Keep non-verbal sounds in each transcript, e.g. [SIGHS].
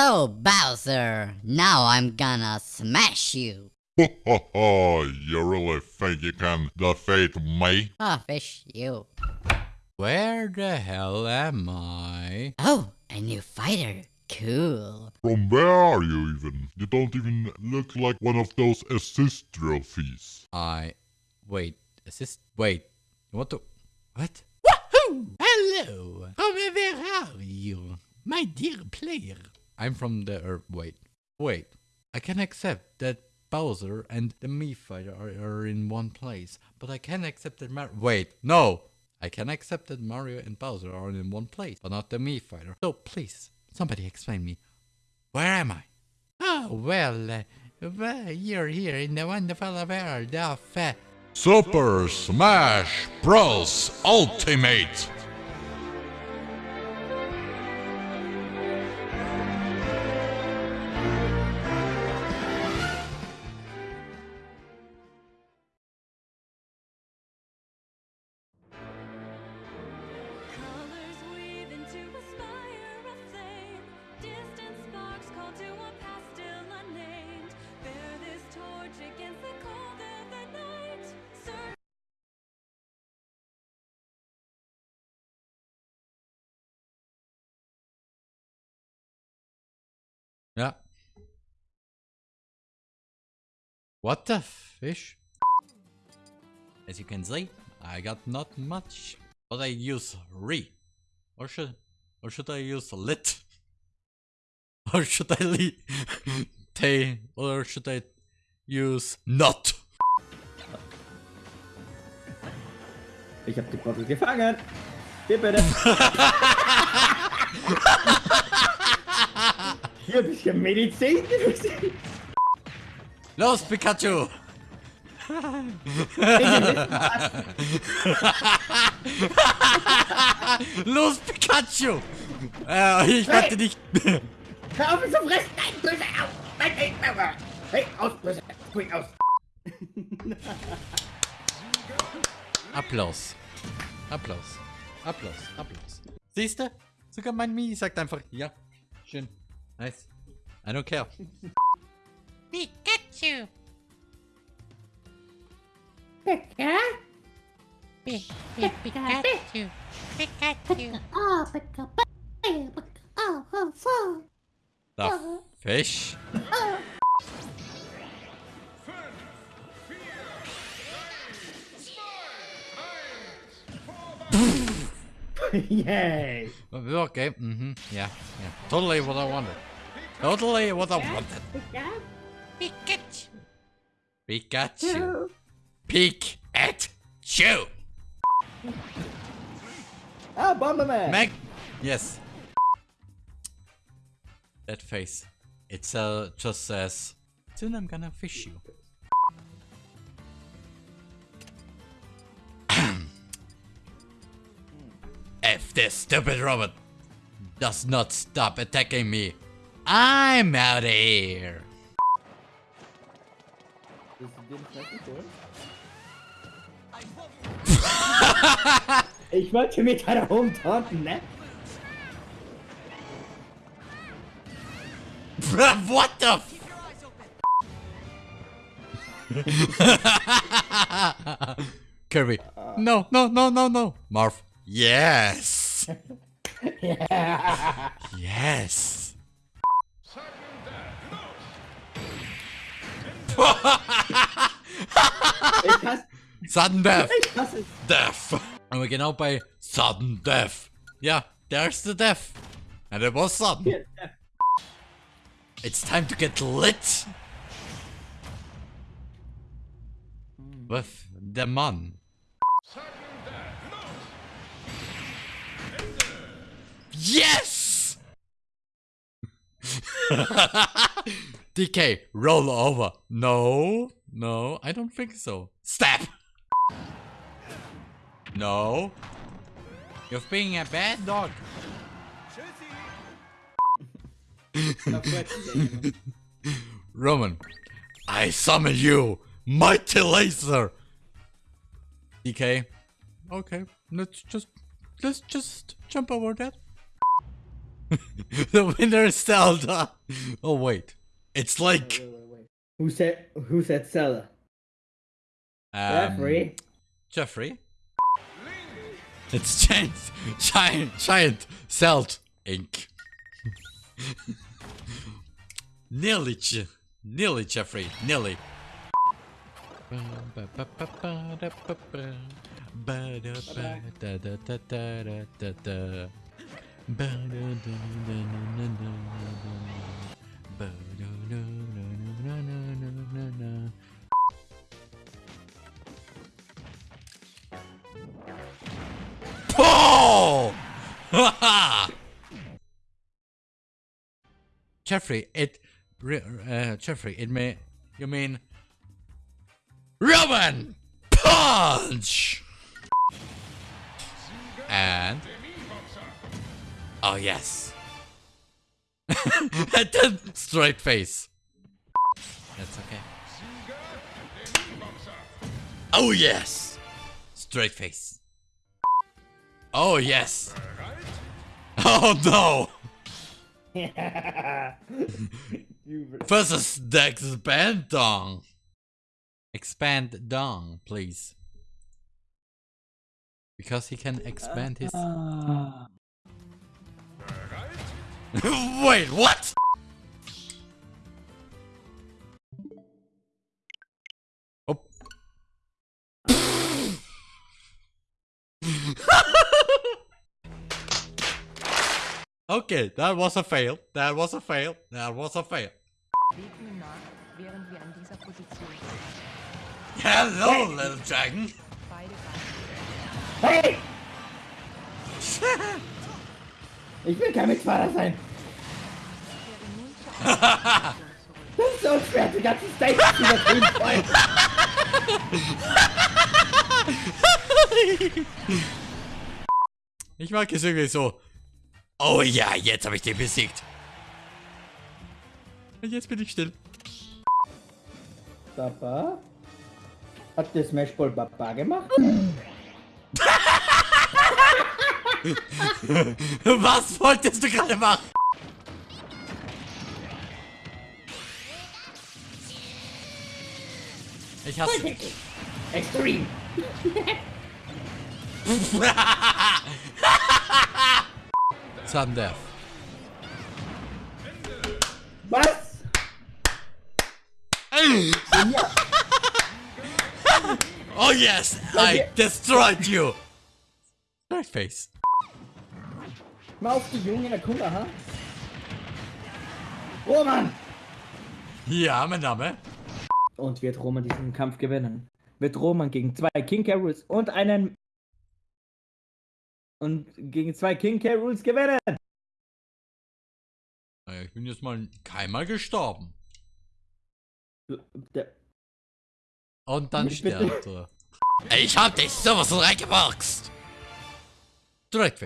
So, Bowser, now I'm gonna smash you. Ho ho ho, you really think you can defeat me? Ah, fish you. Where the hell am I? Oh, a new fighter. Cool. From where are you even? You don't even look like one of those assist trophies. I... Wait, assist... Wait, you want to... What? Woohoo! Hello! From where are you? My dear player. I'm from the... Er, wait. Wait. I can accept that Bowser and the Mii fighter are, are in one place, but I can accept that Mar- Wait, no! I can accept that Mario and Bowser are in one place, but not the Mii fighter. So please, somebody explain me. Where am I? Oh, well, uh, well, you're here in the wonderful world of... Uh, Super Smash Bros. Ultimate! Yeah. What the fish? As you can see, I got not much. But I use re. Or should or should I use lit? [LAUGHS] Or should I li [LAUGHS] te or should I use not? Ich hab die Bottle gefangen. Hier bitte. [LAUGHS] Hier ein bisschen Medizin. Los Pikachu! Los Pikachu! Äh, ich warte nicht. Hör auf mich zu fressen. Nein, böse. Au. Nein, nein, nein. Hey, aus, böse. Spring aus. Applaus. Applaus. Applaus. Applaus. Siehste? Sogar mein Mi sagt einfach, ja. Schön. Nice. I don't care. Pikachu. Ja? Pi- pi- Pikachu. Pikachu. Oh, pick up. Oh, oh, oh. The fish. [LAUGHS] Yay. Okay. Mm-hmm. Yeah. Yeah. Totally what I wanted. Totally what I wanted. Pikachu. Pikachu. Peek at you. Ah, Bomberman. Meg. Yes. That face. It uh, just says, soon I'm gonna fish you. [CLEARS THROAT] if this stupid robot does not stop attacking me, I'm out of here. Willst du den fressen holen? Ich wollte mit deiner rumtaunten, ne? what the? F- [LAUGHS] Kirby. No, no, no, no, no. Marv. Yes. [LAUGHS] Yes. [LAUGHS] Sudden death. Death. Und wir genau bei sudden death. Yeah, there's the death. And it was sudden. It's time to get lit. With the man. Yes! [LAUGHS] DK, roll over. No, no, I don't think so. Step! No. You're being a bad dog. [LAUGHS] Roman, I summon you, mighty laser. DK, okay, let's just let's just jump over that. [LAUGHS] the winner is Zelda. Oh wait, it's like Wait, wait, wait. Who said who said Zelda? um, Jeffrey. Jeffrey. It's giant, giant, giant Celt ink. [LAUGHS] nearly, nearly Jeffrey, nearly. [LAUGHS] Jeffrey, it, uh, Jeffrey, it may, you mean, Roman punch, and oh yes, and then straight face. That's okay. Oh yes, straight face. Oh yes. Oh no. [LAUGHS] Versus the expand dong. Expand dong, please. Because he can expand his. Uh, [LAUGHS] Wait, what? Oh. [LAUGHS] okay, that was a fail. That was a fail. That was a fail. Bewegt nun nach, während wir an dieser Position sind. Hello, little dragon. Hey! [LAUGHS] Ich will kein Mitfahrer sein. Das ist so schwer, die ganze Stage zu übertrieben voll. Ich mag es irgendwie so. Oh ja, jetzt habe ich den besiegt. Und jetzt bin ich still. Papa? Hat der Smash Ball Papa gemacht? [LAUGHS] Was wolltest du gerade machen? Ich hasse. Extreme. Sudden Death. Was? Oh yes, I destroyed you. Straight face. Mal auf die Jungen, guck mal, ha? Roman! Ja, mein Name. Und wird Roman diesen Kampf gewinnen? Wird Roman gegen zwei King K. Rool's und einen. Und gegen zwei King K. Rool's gewinnen? Naja, Ich bin jetzt mal keinmal gestorben. Der, Und dann stirbt er. Ich hab dich sowas reingeboxt. Straight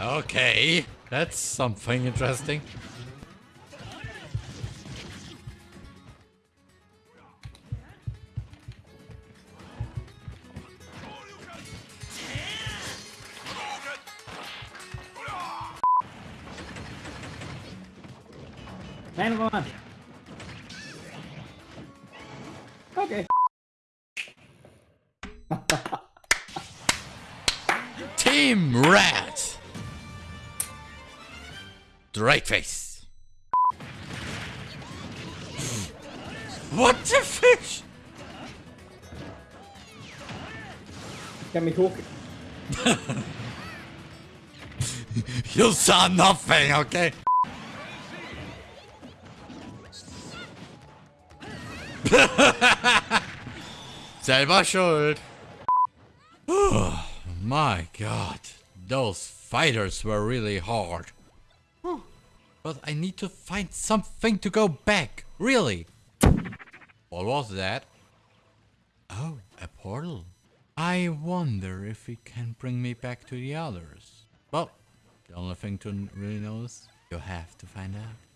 Okay, that's something interesting. nein, Roman! Okay. Straight face. What the fish? Can we hoch. You saw nothing, okay? [LAUGHS] Selber schuld. [SIGHS] Oh, my god. Those fighters were really hard. But I need to find something to go back. Really. What was that? Oh, a portal. I wonder if it can bring me back to the others. Well, The only thing to really know is you have to find out.